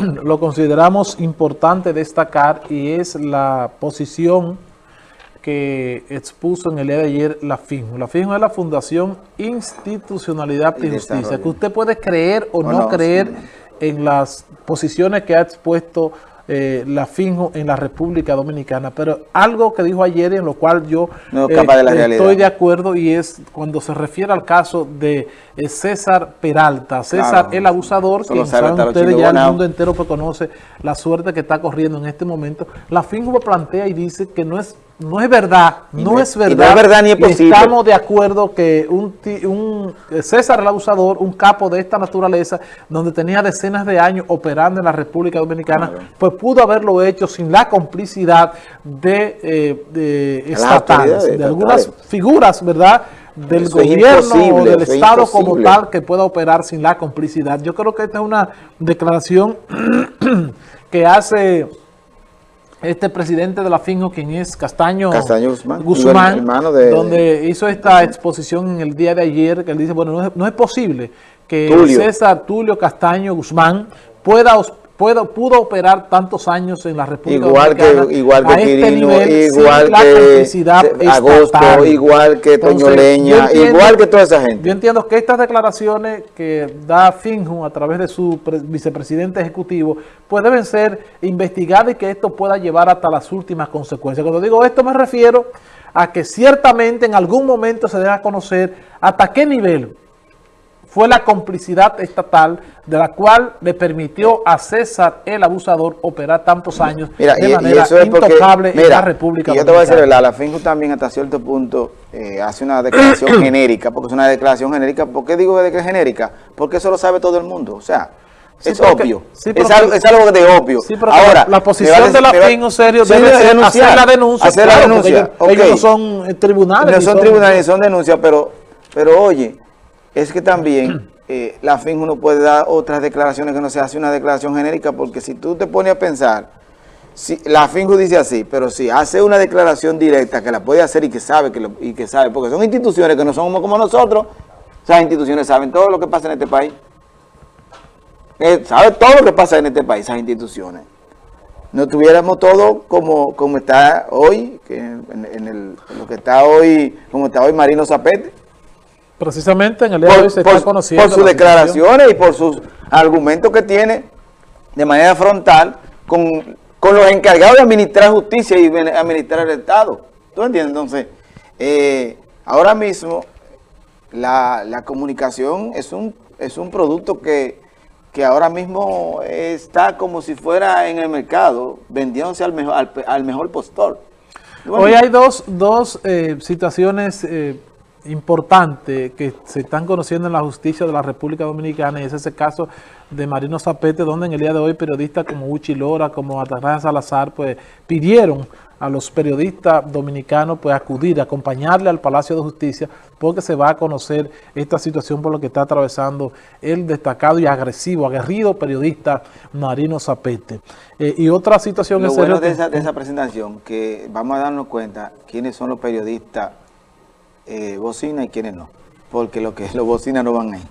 lo consideramos importante destacar y es la posición que expuso en el día de ayer la FINJO. La FINJO es la Fundación Institucionalidad y Justicia, que usted puede creer o, no, creer en las posiciones que ha expuesto eh, la finjo en la República Dominicana, pero algo que dijo ayer en lo cual yo eh, estoy de acuerdo y es cuando se refiere al caso de eh, César Peralta, César el abusador, que saben ustedes ya el mundo entero conoce la suerte que está corriendo en este momento, la finjo plantea y dice que no es no es verdad, no, es verdad. No es verdad ni es posible. Estamos de acuerdo que un, un, César el abusador, un capo de esta naturaleza, donde tenía decenas de años operando en la República Dominicana, pues pudo haberlo hecho sin la complicidad de, eh, de estatales, de, algunas figuras, ¿verdad?, del gobierno o del Estado como tal que pueda operar sin la complicidad. Yo creo que esta es una declaración que hace este presidente de la FINJO, quien es Castaño, Guzmán, donde hizo esta exposición en el día de ayer, que él dice, bueno, no es, posible que César Tulio Castaño Guzmán pueda pudo operar tantos años en la República igual Dominicana que igual que este Quirino, igual que Agosto, igual que Toño Leña, igual que toda esa gente. Yo entiendo que estas declaraciones que da Finju a través de su vicepresidente ejecutivo, pues deben ser investigadas y que esto pueda llevar hasta las últimas consecuencias. Cuando digo esto me refiero a que ciertamente en algún momento se debe conocer hasta qué nivel fue la complicidad estatal de la cual le permitió a César el abusador operar tantos años de manera intocable en la República y yo te voy a decir, la, la FINJU también hasta cierto punto eh, hace una declaración genérica, porque es una declaración genérica. ¿Por qué digo que es genérica? Porque eso lo sabe todo el mundo, o sea... es obvio, es, algo, es, algo, de obvio. Ahora, la posición de la FINJU serio debe ser hacer la denuncia. Hacer la denuncia. Ellos, no son eh, tribunales. No son, tribunales, son denuncias, pero, pero oye, es que también eh, la FIN no puede dar otras declaraciones que no se hace una declaración genérica, porque si tú te pones a pensar, si, la FINJU dice así, pero si hace una declaración directa que la puede hacer y que sabe, que y que sabe, porque son instituciones que no somos como nosotros, esas instituciones saben todo lo que pasa en este país. Eh, sabe todo lo que pasa en este país, esas instituciones. No tuviéramos todo como, como está hoy, que en, el, lo que está hoy, como está hoy Marino Zapete. Precisamente en el día de hoy se está conociendo. Por sus declaraciones y por sus argumentos que tiene de manera frontal con, los encargados de administrar justicia y administrar el Estado. ¿Tú entiendes? Entonces, eh, ahora mismo la, comunicación es un, es un producto que, ahora mismo está como si fuera en el mercado, vendiéndose al mejor, al, mejor postor. Hoy hay dos, dos eh, situaciones eh, importante que se están conociendo en la justicia de la República Dominicana y es ese caso de Marino Zapete, donde en el día de hoy periodistas como Uchi Lora, como Atarraja Salazar, pues pidieron a los periodistas dominicanos pues acudir, acompañarle al Palacio de Justicia, porque se va a conocer esta situación por lo que está atravesando el destacado y agresivo, aguerrido periodista Marino Zapete. Eh, y otra situación... Lo bueno de esa, de esa presentación, que vamos a darnos cuenta quiénes son los periodistas eh, bocina y quienes no. Porque lo que los bocinas no van ahí.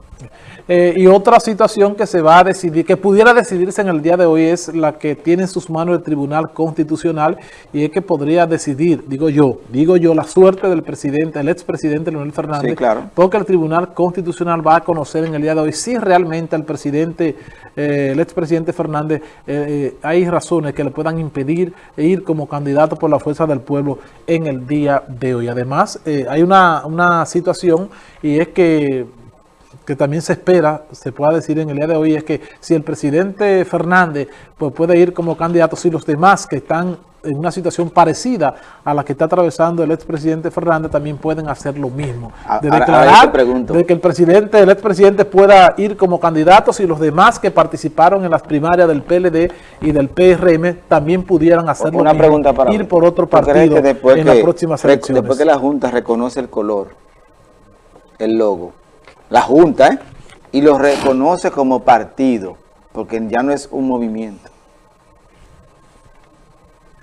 Eh, y otra situación que se va a decidir, que pudiera decidirse en el día de hoy es la que tiene en sus manos el Tribunal Constitucional y es que podría decidir, digo yo, digo yo, la suerte del presidente, el expresidente Leonel Fernández, claro. porque el Tribunal Constitucional va a conocer en el día de hoy si realmente al presidente, eh, el expresidente Fernández, eh, hay razones que le puedan impedir ir como candidato por la fuerza del pueblo en el día de hoy. Además, hay una, una situación y es que que también se espera, se pueda decir en el día de hoy, es que si el presidente Fernández pues puede ir como candidato, si los demás que están en una situación parecida a la que está atravesando el expresidente Fernández también pueden hacer lo mismo. De declarar de que el presidente, el expresidente pueda ir como candidato si los demás que participaron en las primarias del PLD y del PRM también pudieran hacer lo mismo, ir por otro partido en las próximas elecciones. Después que la Junta reconoce el color, el logo, la Junta, ¿eh? y lo reconoce como partido, porque ya no es un movimiento.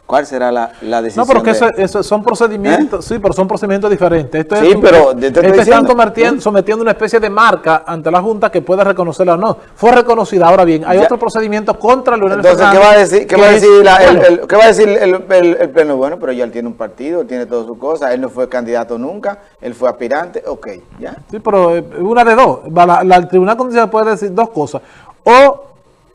¿Cuál será la, la decisión? No, pero que eso, eso son procedimientos, ¿Eh? sí, pero son procedimientos diferentes. Esto sí, es, pero... Te estoy este están diciendo, sometiendo, sometiendo una especie de marca ante la Junta que pueda reconocerla o no. Fue reconocida. Ahora bien, hay Ya. otro procedimiento contra Leonel Entonces, ¿qué Fernández va a decir, qué va a es- decir, la- el, el- qué va a decir el, el- el pleno? Bueno, pero ya él tiene un partido, él tiene todas sus cosas, él no fue candidato nunca, él fue aspirante, ok, ya. Sí, pero eh, una de dos. La- el Tribunal Constitucional puede decir dos cosas. O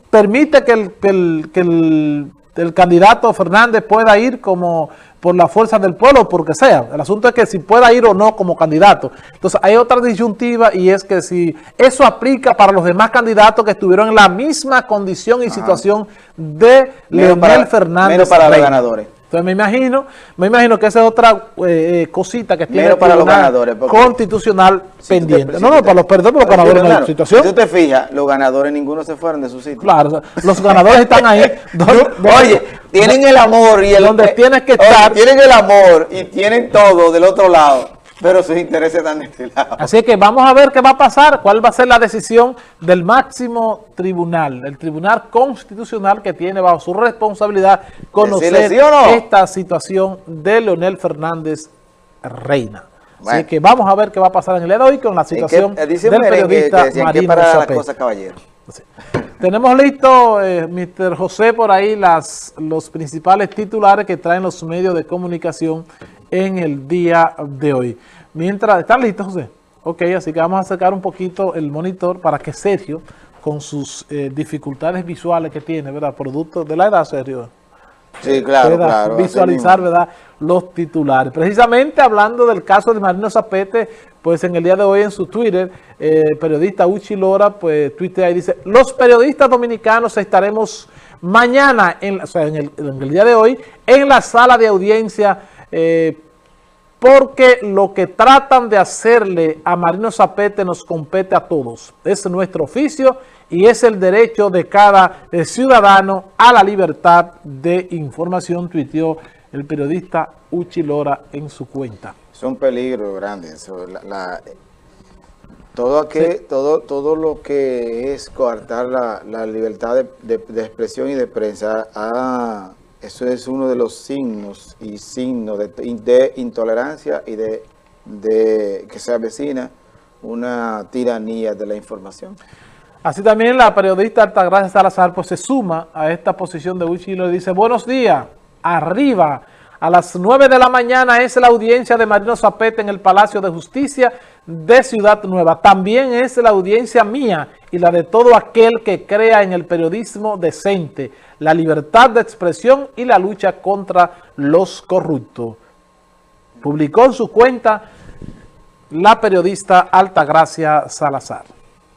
permite que el, que el, que el, el candidato Fernández pueda ir como por la fuerza del pueblo o por que sea. El asunto es que si pueda ir o no como candidato. Entonces hay otra disyuntiva y es que si eso aplica para los demás candidatos que estuvieron en la misma condición y situación de Leonel Fernández. menos para los ganadores. Entonces me imagino, me imagino que esa es otra eh, eh, cosita que tiene para los ganadores, Constitucional Si pendiente. no, no, para los perdón, los ganadores no hay Claro, situación. Si tú te fijas, los ganadores ninguno se fueron de su sitio. Claro, los ganadores están ahí. donde- Oye, tienen el amor y el... donde tienes que Oye, estar. tienen el amor y tienen todo del otro lado, pero sus intereses están de este lado. Así que vamos a ver qué va a pasar, cuál va a ser la decisión del máximo tribunal, el tribunal constitucional que tiene bajo su responsabilidad conocer sí no. esta situación de Leonel Fernández Reina. Así que vamos a ver qué va a pasar en el día de hoy con la que, situación del periodista que que Marino para las Zapete. cosas, caballero. Sí. Tenemos listo, eh, Mr. José, por ahí las, los principales titulares que traen los medios de comunicación en el día de hoy. Mientras, ¿están listos, José? Ok, así que vamos a acercar un poquito el monitor para que Sergio, con sus eh, dificultades visuales que tiene, ¿verdad? Producto de la edad, Sergio Sí, claro, pueda claro. visualizar. ¿verdad? los titulares. Precisamente hablando del caso de Marino Zapete, pues en el día de hoy en su Twitter, eh, el periodista Uchi Lora, pues tuitea y dice, los periodistas dominicanos estaremos mañana, en, o sea, en el, en el día de hoy, en la sala de audiencia, eh, porque lo que tratan de hacerle a Marino Zapete nos compete a todos. Es nuestro oficio y es el derecho de cada eh, ciudadano a la libertad de información, tuiteó el periodista Uchi Lora en su cuenta. Son peligros grandes. eso, la- la- todo, aquel- todo, todo lo que es coartar la, la libertad de, de- de expresión y de prensa, ah, eso es uno de los signos y signos de, intolerancia y de, que se avecina una tiranía de la información. Así también la periodista Altagracia Salazar pues se suma a esta posición de Uchi y dice, buenos días, arriba, a las 9 de la mañana es la audiencia de Marino Zapete en el Palacio de Justicia de Ciudad Nueva. También es la audiencia mía y la de todo aquel que crea en el periodismo decente, la libertad de expresión y la lucha contra los corruptos. Publicó en su cuenta la periodista Altagracia Salazar.